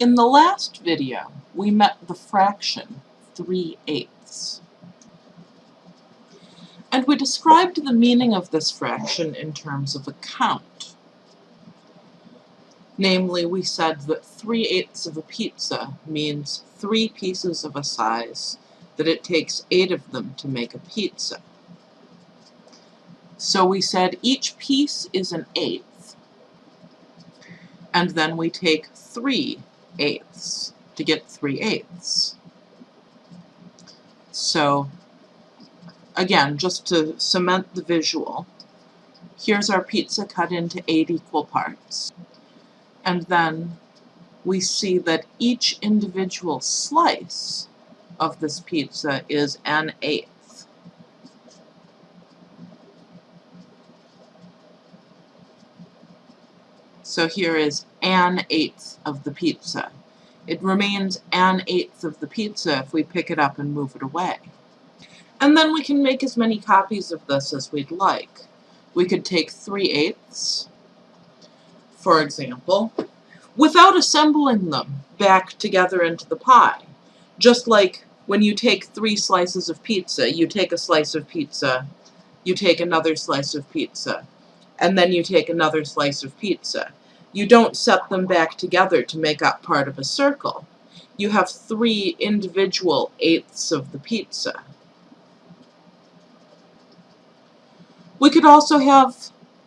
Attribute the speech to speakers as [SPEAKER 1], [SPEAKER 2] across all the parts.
[SPEAKER 1] In the last video, we met the fraction 3 eighths. And we described the meaning of this fraction in terms of a count. Namely, we said that 3 eighths of a pizza means three pieces of a size that it takes eight of them to make a pizza. So we said each piece is an eighth, and then we take 3 eighths to get 3 eighths. So again, just to cement the visual, here's our pizza cut into 8 equal parts. And then we see that each individual slice of this pizza is an eighth. So here is an eighth of the pizza. It remains an eighth of the pizza if we pick it up and move it away. And then we can make as many copies of this as we'd like. We could take 3 eighths, for example, without assembling them back together into the pie. Just like when you take three slices of pizza, you take a slice of pizza, you take another slice of pizza, and then you take another slice of pizza. You don't set them back together to make up part of a circle. You have three individual eighths of the pizza. We could also have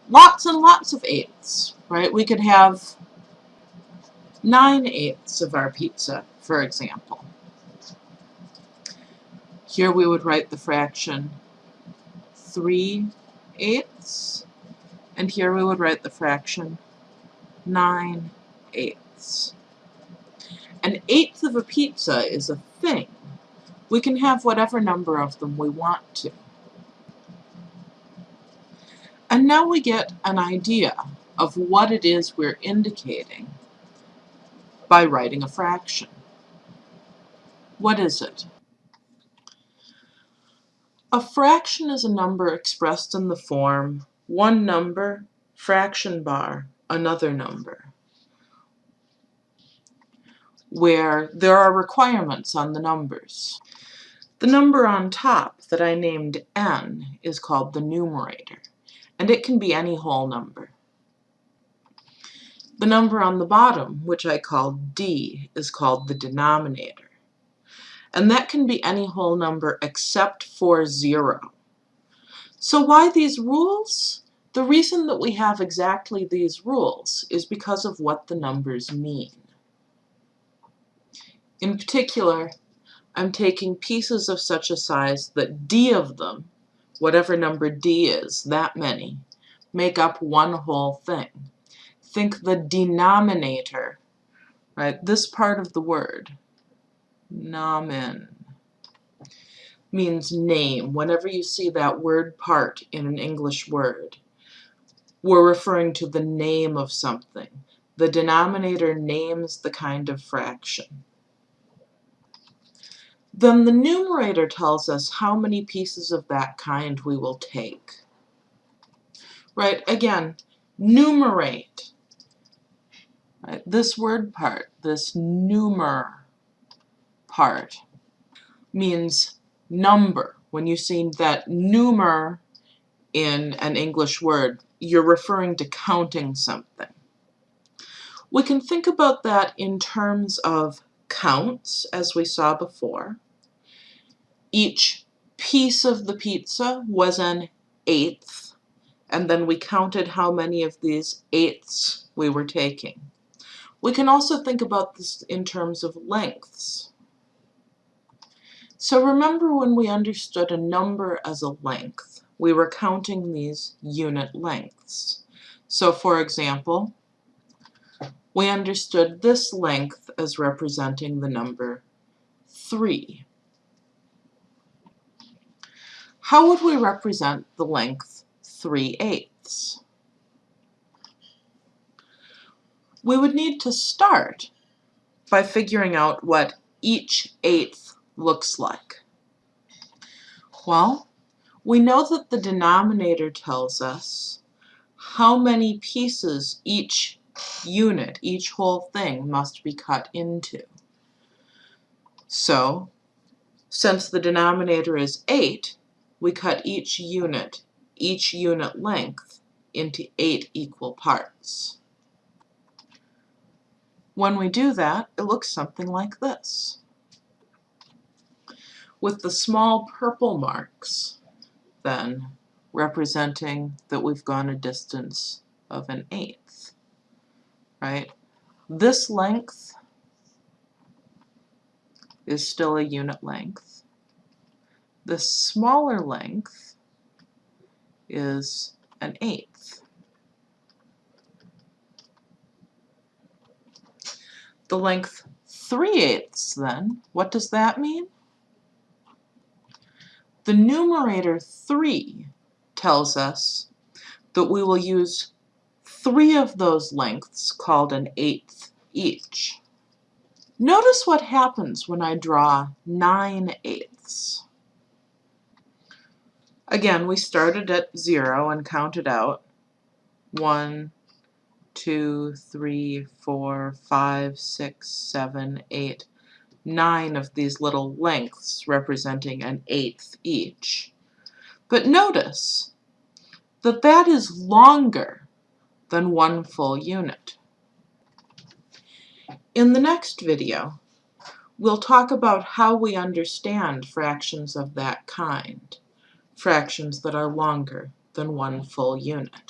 [SPEAKER 1] lots and lots of eighths, right? We could have 9 eighths of our pizza, for example. Here we would write the fraction 3 eighths, and here we would write the fraction 9 eighths. An eighth of a pizza is a thing. We can have whatever number of them we want to. And now we get an idea of what it is we're indicating by writing a fraction. What is it? A fraction is a number expressed in the form one number, fraction bar, another number, where there are requirements on the numbers. The number on top that I named n is called the numerator, and it can be any whole number. The number on the bottom, which I call d, is called the denominator. And that can be any whole number except for 0. So why these rules? The reason that we have exactly these rules is because of what the numbers mean. In particular, I'm taking pieces of such a size that d of them, whatever number d is, that many, make up one whole thing think the denominator, right? This part of the word, nomen, means name. Whenever you see that word part in an English word, we're referring to the name of something. The denominator names the kind of fraction. Then the numerator tells us how many pieces of that kind we will take. Right, again, numerate Right? This word part, this numer part, means number. When you see that numer in an English word, you're referring to counting something. We can think about that in terms of counts, as we saw before. Each piece of the pizza was an eighth, and then we counted how many of these eighths we were taking. We can also think about this in terms of lengths. So remember when we understood a number as a length, we were counting these unit lengths. So for example, we understood this length as representing the number 3. How would we represent the length 3 eighths? we would need to start by figuring out what each eighth looks like. Well, we know that the denominator tells us how many pieces each unit, each whole thing must be cut into. So, since the denominator is 8, we cut each unit, each unit length, into 8 equal parts. When we do that, it looks something like this. With the small purple marks, then, representing that we've gone a distance of an eighth, right? This length is still a unit length. The smaller length is an eighth. The length 3 eighths then, what does that mean? The numerator 3 tells us that we will use three of those lengths called an eighth each. Notice what happens when I draw 9 eighths. Again, we started at 0 and counted out 1, 2, 3, 4, 5, 6, 7, 8, 9 of these little lengths representing an eighth each. But notice that that is longer than one full unit. In the next video, we'll talk about how we understand fractions of that kind, fractions that are longer than one full unit.